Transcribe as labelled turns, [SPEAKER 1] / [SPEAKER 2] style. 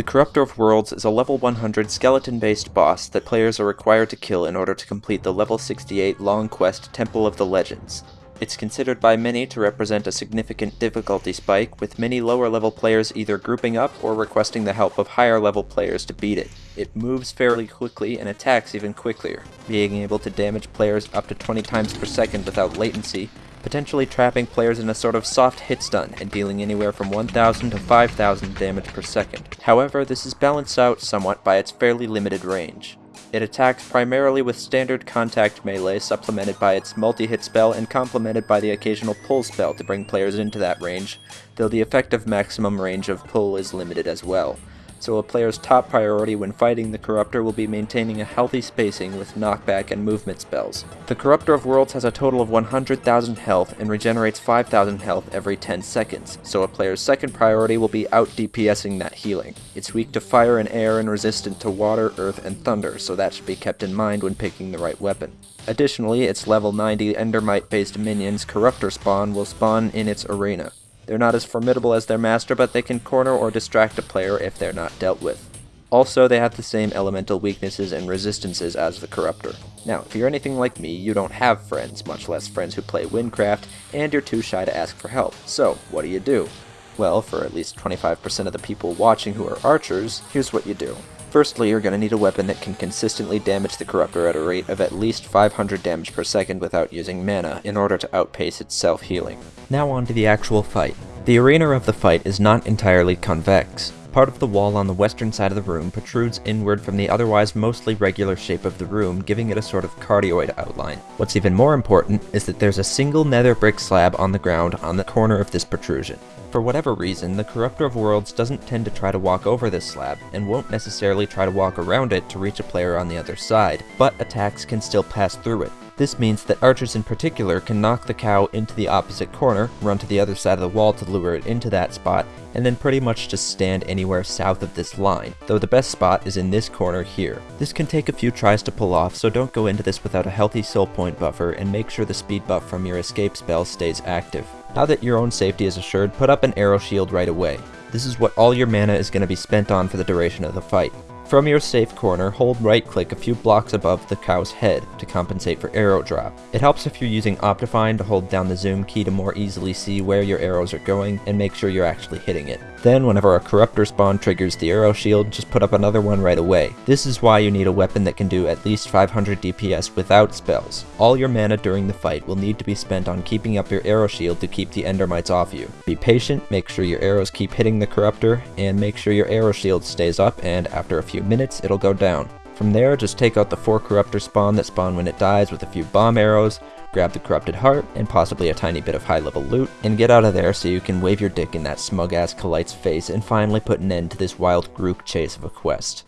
[SPEAKER 1] The Corruptor of Worlds is a level 100 skeleton-based boss that players are required to kill in order to complete the level 68 long quest Temple of the Legends. It's considered by many to represent a significant difficulty spike, with many lower level players either grouping up or requesting the help of higher level players to beat it. It moves fairly quickly and attacks even quicker, being able to damage players up to 20 times per second without latency, potentially trapping players in a sort of soft hit stun and dealing anywhere from 1000 to 5000 damage per second. However, this is balanced out somewhat by its fairly limited range. It attacks primarily with standard contact melee supplemented by its multi-hit spell and complemented by the occasional pull spell to bring players into that range, though the effective maximum range of pull is limited as well so a player's top priority when fighting the Corruptor will be maintaining a healthy spacing with knockback and movement spells. The Corruptor of Worlds has a total of 100,000 health and regenerates 5,000 health every 10 seconds, so a player's second priority will be out DPSing that healing. It's weak to fire and air and resistant to water, earth, and thunder, so that should be kept in mind when picking the right weapon. Additionally, its level 90 Endermite based minions Corruptor spawn will spawn in its arena. They're not as formidable as their master, but they can corner or distract a player if they're not dealt with. Also, they have the same elemental weaknesses and resistances as the Corruptor. Now, if you're anything like me, you don't have friends, much less friends who play Wynncraft, and you're too shy to ask for help. So, what do you do? Well, for at least 25% of the people watching who are archers, here's what you do. Firstly, you're going to need a weapon that can consistently damage the Corruptor at a rate of at least 500 damage per second without using mana, in order to outpace its self-healing. Now on to the actual fight. The arena of the fight is not entirely convex. Part of the wall on the western side of the room protrudes inward from the otherwise mostly regular shape of the room, giving it a sort of cardioid outline. What's even more important is that there's a single nether brick slab on the ground on the corner of this protrusion. For whatever reason, the Corruptor of Worlds doesn't tend to try to walk over this slab, and won't necessarily try to walk around it to reach a player on the other side, but attacks can still pass through it. This means that archers in particular can knock the cow into the opposite corner, run to the other side of the wall to lure it into that spot, and then pretty much just stand anywhere south of this line, though the best spot is in this corner here. This can take a few tries to pull off, so don't go into this without a healthy soul point buffer, and make sure the speed buff from your escape spell stays active. Now that your own safety is assured, put up an arrow shield right away. This is what all your mana is going to be spent on for the duration of the fight. From your safe corner, hold right click a few blocks above the cow's head to compensate for arrow drop. It helps if you're using Optifine to hold down the zoom key to more easily see where your arrows are going and make sure you're actually hitting it. Then whenever a Corruptor spawn triggers the arrow shield, just put up another one right away. This is why you need a weapon that can do at least 500 DPS without spells. All your mana during the fight will need to be spent on keeping up your arrow shield to keep the endermites off you. Be patient, make sure your arrows keep hitting the Corruptor, and make sure your arrow shield stays up and after a few few minutes, it'll go down. From there, just take out the 4 Corruptor spawn that spawn when it dies with a few bomb arrows, grab the Corrupted Heart, and possibly a tiny bit of high level loot, and get out of there so you can wave your dick in that smug ass Colite's face and finally put an end to this wild group chase of a quest.